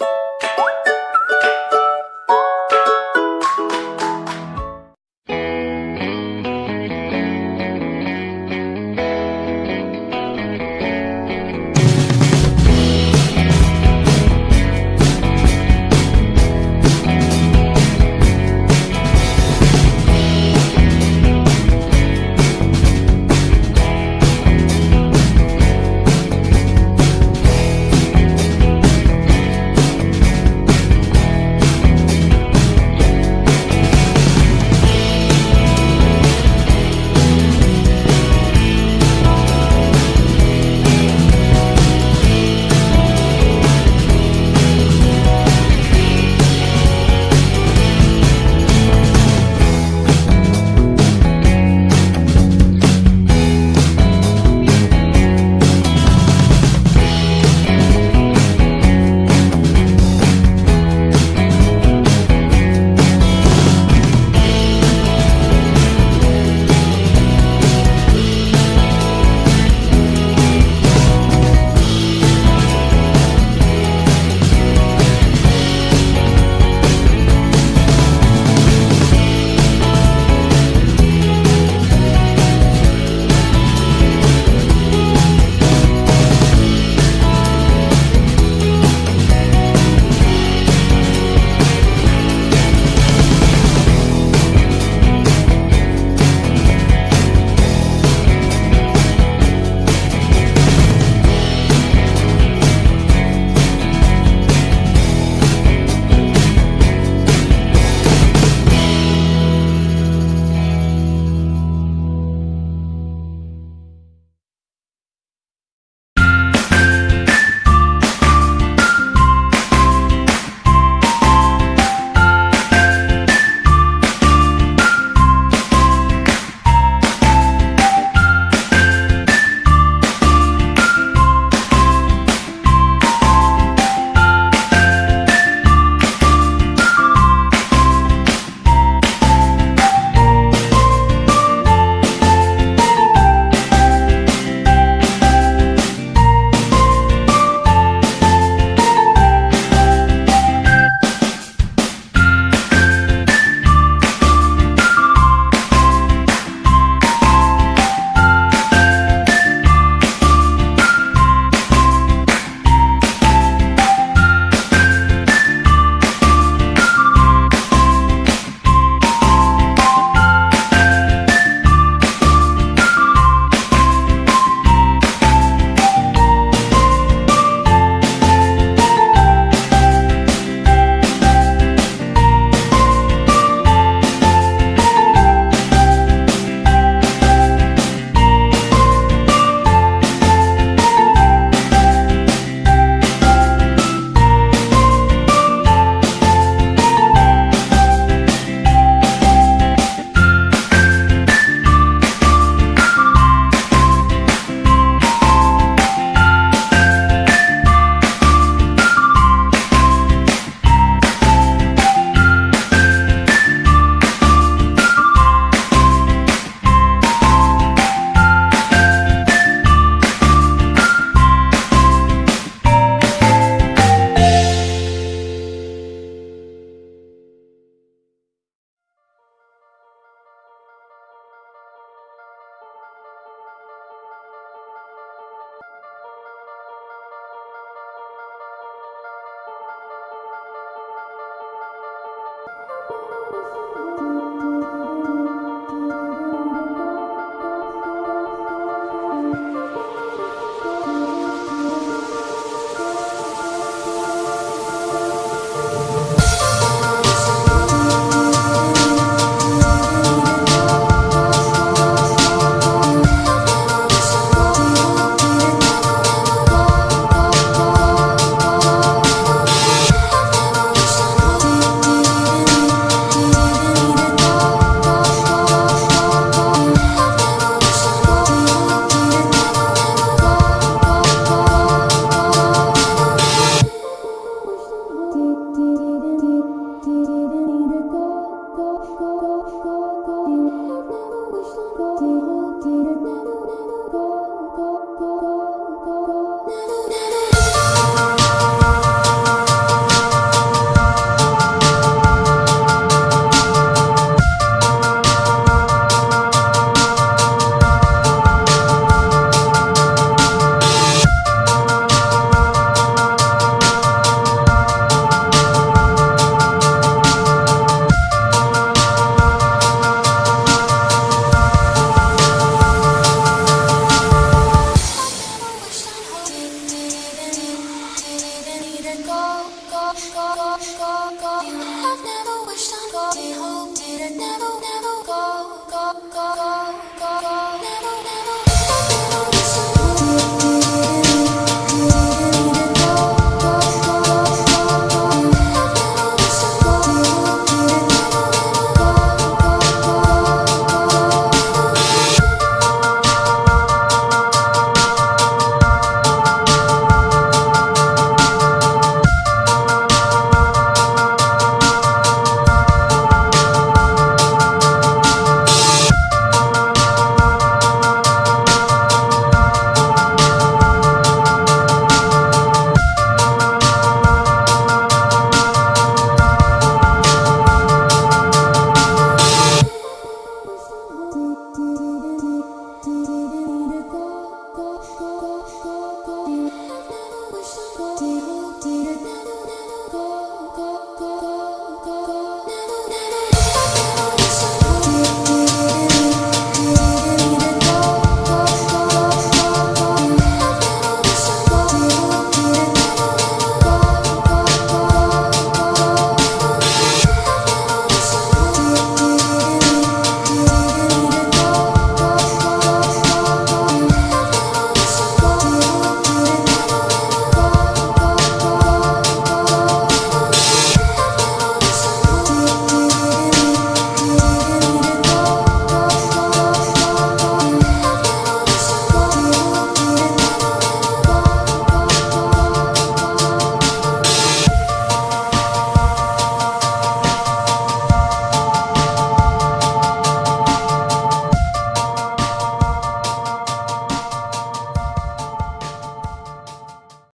you